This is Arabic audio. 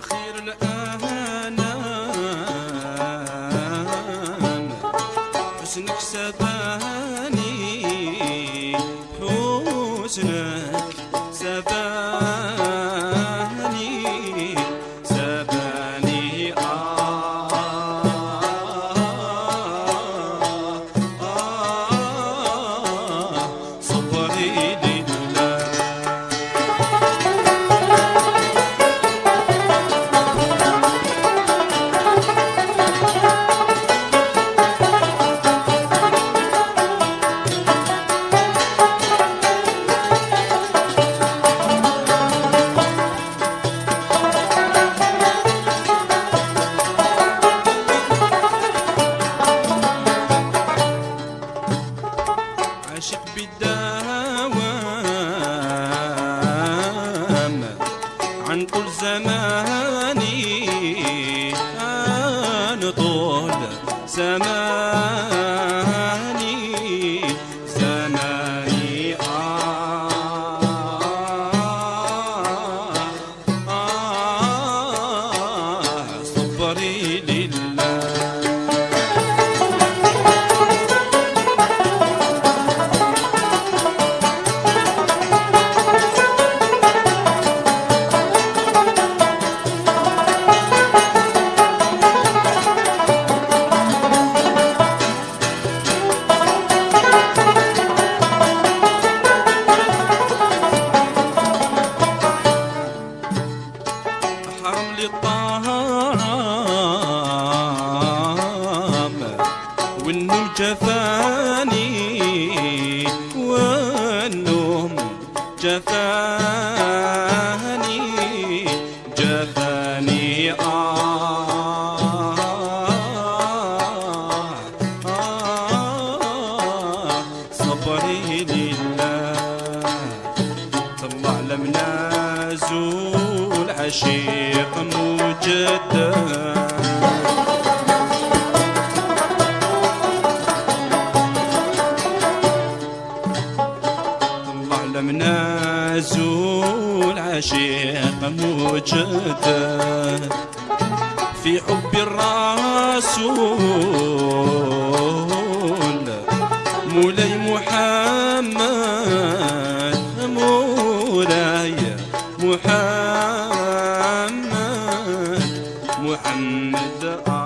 خير الأنام حسنك سباني حسنك سباني. عن طول زماني عن طول زماني. والنوم جفاني والنوم جفاني جفاني آه آه صبري لله طلع لمنازول عشيق مجدد. طلع لمنازول عشيق مجدد في حب الرسول مولاي محمد مولاي محمد. محمد آه